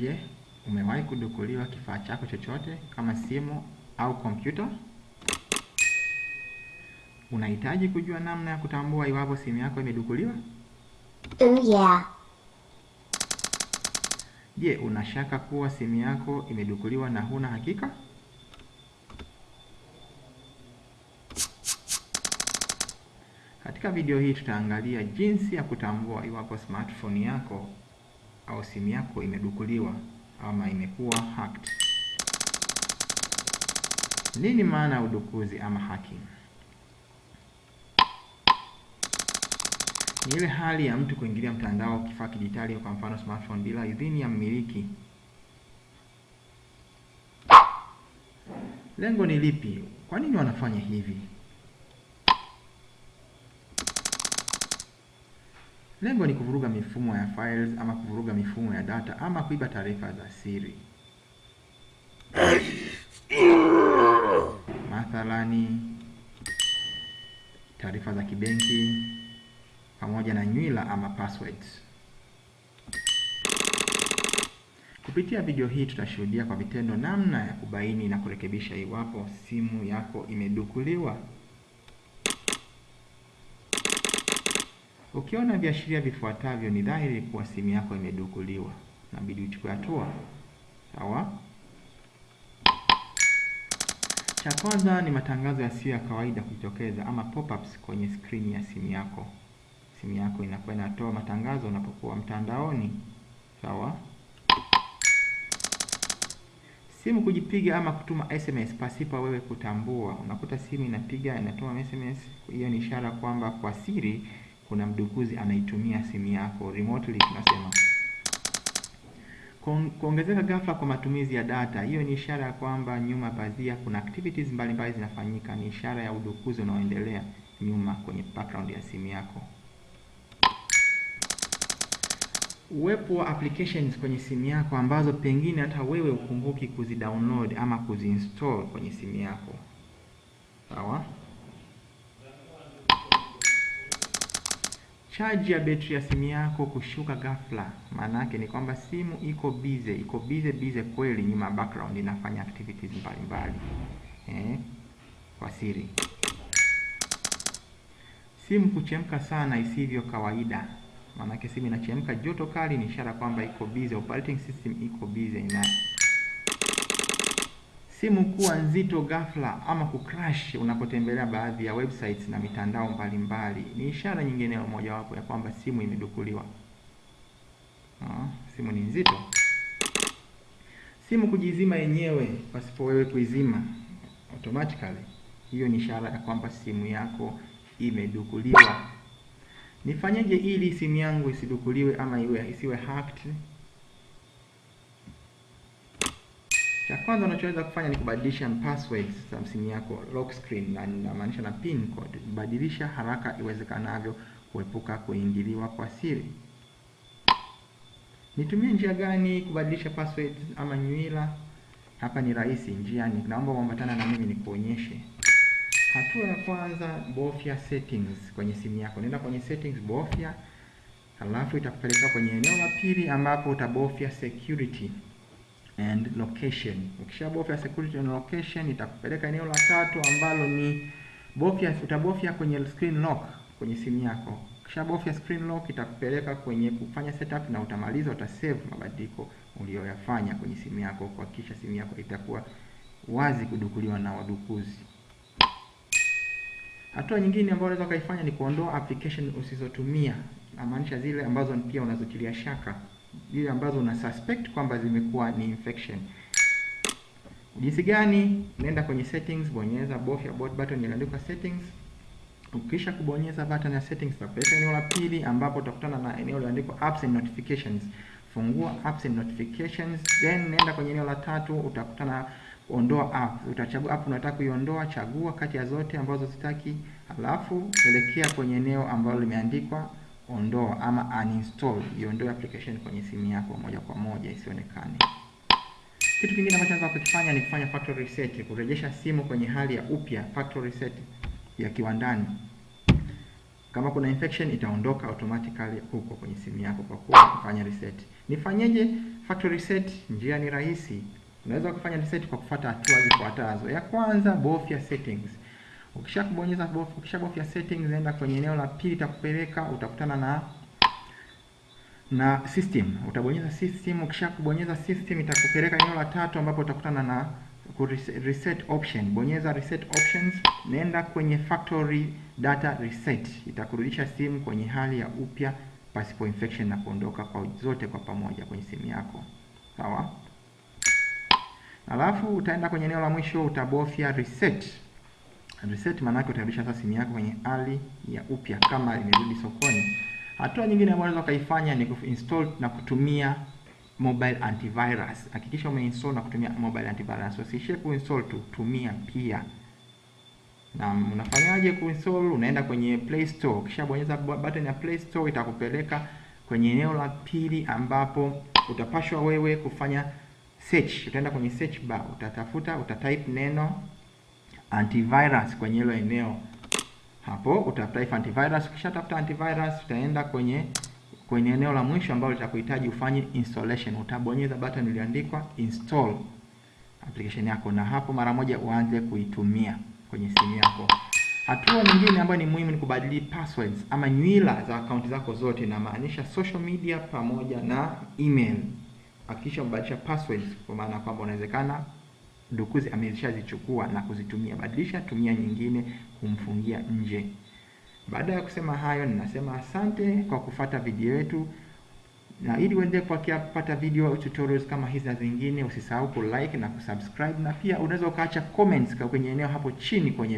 Je, umewahi kudukuliwa kifaa chako chochote kama simu au kompyuta? Unahitaji kujua namna ya kutambua iwapo simu yako imedukuliwa? Oh yeah. Je, unashaka kuwa simu yako imedukuliwa na huna hakika? Katika video hii tutaangalia jinsi ya kutambua iwapo smartphone yako au simu yako imedukuliwa ama imekuwa hacked. Nini maana ya udukuzi ama hacking? Ni ile hali ya mtu kuingilia mtandao kifaa kidijitali, kwa mfano smartphone, bila idhini ya mmiliki. Lengo ni lipi? Kwa nini wanafanya hivi? Lengo ni kuvuruga mifumo ya files ama kuvuruga mifumo ya data ama kuiba taarifa za siri. Mathalani, taarifa za kibenki pamoja na nywila ama passwords. Kupitia video hii tutashuhudia kwa vitendo namna ya kubaini na kurekebisha iwapo simu yako imedukuliwa. Ukiona viashiria vifuatavyo, ni dhahiri kuwa simu yako imedukuliwa, inabidi uchukue hatua. Sawa? Cha kwanza ni matangazo yasiyo ya kawaida kujitokeza ama pop-ups kwenye skrini ya simu yako. Simu yako inakuwa inatoa matangazo unapokuwa mtandaoni. Sawa? Simu kujipiga ama kutuma SMS pasipo wewe kutambua. Unakuta simu inapiga inatuma SMS, hiyo ni ishara kwamba kwa siri kuna mdukuzi anaitumia simu yako remotely, tunasema. Kuongezeka ghafla kwa matumizi ya data, hiyo ni ishara ya kwamba nyuma pazia kuna activities mbalimbali zinafanyika. Ni ishara ya udukuzi unaoendelea nyuma kwenye background ya simu yako. Uwepo wa applications kwenye simu yako ambazo pengine hata wewe ukumbuki kuzidownload ama kuziinstall kwenye simu yako. Sawa? Chaji ya betri ya simu yako kushuka ghafla, maana yake ni kwamba simu iko bize, iko bize bize kweli, nyuma background inafanya activities mbalimbali eh, kwa siri. Simu kuchemka sana isivyo kawaida, maana yake simu inachemka joto kali, ni ishara kwamba iko bize, operating system iko bize na simu kuwa nzito ghafla ama kucrash unapotembelea baadhi ya websites na mitandao mbalimbali ni ishara nyingine ya mojawapo ya kwamba simu imedukuliwa. Ha, simu ni nzito. Simu kujizima yenyewe pasipo wewe kuizima automatically, hiyo ni ishara ya kwamba simu yako imedukuliwa. Nifanyeje ili simu yangu isidukuliwe ama iwe isiwe hacked? Cha kwanza unachoweza kufanya ni kubadilisha password za simu yako, lock screen, na inamaanisha na pin code. Badilisha haraka iwezekanavyo kuepuka kuingiliwa kwa siri. Nitumie njia gani kubadilisha password ama nywila? Hapa ni rahisi, njia ni naomba uambatana na mimi nikuonyeshe. Hatua ya kwanza, bofya settings kwenye simu yako. Nenda kwenye settings, bofya, halafu itakupeleka kwenye eneo la pili ambapo utabofya security and location. Ukishabofya security and location itakupeleka eneo la tatu ambalo ni bofya, utabofya kwenye screen lock kwenye simu yako. Ukishabofya screen lock itakupeleka kwenye kufanya setup na utamaliza, utasave mabadiliko uliyoyafanya kwenye simu yako kuhakikisha simu yako itakuwa wazi kudukuliwa na wadukuzi. Hatua nyingine ambayo unaweza ukaifanya ni kuondoa application usizotumia, namaanisha zile ambazo pia unazotilia shaka zile ambazo una suspect kwamba zimekuwa ni infection. Jinsi gani? Nenda kwenye settings, bonyeza bofya button iliyoandikwa settings. Ukisha kubonyeza button ya settings, utakupeleka eneo la pili ambapo utakutana na eneo lililoandikwa apps and notifications. Fungua apps and notifications, then nenda kwenye eneo la tatu, utakutana ondoa app. Utachagua app unataka kuiondoa, chagua kati ya zote ambazo zitaki, alafu elekea kwenye eneo ambalo limeandikwa ondoa ama uninstall, iondoe application kwenye simu yako moja kwa moja isionekane. Kitu kingine ambacho unaweza kukifanya ni kufanya factory reset, kurejesha simu kwenye hali ya upya, factory reset ya kiwandani. Kama kuna infection itaondoka automatically huko kwenye simu yako kwa kuwa kufanya reset. Nifanyeje factory reset? Njia ni rahisi. Unaweza kufanya reset kwa kufuata hatua zifuatazo. Ya kwanza, bofya settings. Ukisha kubonyeza bof, ukishabofya settings, enda kwenye eneo la pili, itakupeleka utakutana na na system. Utabonyeza system. Ukisha kubonyeza system, itakupeleka eneo la tatu ambapo utakutana na reset option. Bonyeza reset options, nenda kwenye factory data reset, itakurudisha simu kwenye hali ya upya pasipo infection na kuondoka kwa zote kwa pamoja kwenye simu yako. Sawa? Alafu utaenda kwenye eneo la mwisho utabofya reset. Reset maana yake utarudisha sasa simu yako kwenye hali ya upya kama imerudi sokoni. Hatua nyingine ambayo unaweza ukaifanya ni kuinstall na kutumia mobile antivirus. Hakikisha umeinstall na kutumia mobile antivirus. Usiishie kuinstall tu, tumia pia. Na unafanyaje kuinstall? Unaenda kwenye Play Store. Kisha bonyeza button ya Play Store itakupeleka kwenye eneo la pili ambapo utapashwa wewe kufanya search. Utaenda kwenye search bar, utatafuta, utatype neno antivirus kwenye hilo eneo. Hapo utatype antivirus. Ukishatafuta antivirus, utaenda kwenye kwenye eneo la mwisho ambalo litakuhitaji ufanye installation. Utabonyeza button iliyoandikwa install application yako, na hapo mara moja uanze kuitumia kwenye simu yako. Hatua nyingine ambayo ni muhimu ni kubadili passwords ama nywila za akaunti zako zote, na maanisha social media pamoja na email. Hakikisha umebadilisha passwords, kwa maana kwamba unawezekana dukuzi ameshazichukua na kuzitumia. Badilisha, tumia nyingine kumfungia nje. Baada ya kusema hayo, ninasema asante kwa kufata video yetu, na ili uendelee kupata video tutorials kama hizi na zingine, usisahau ku like na kusubscribe, na pia unaweza ukaacha comments kwenye eneo hapo chini kwenye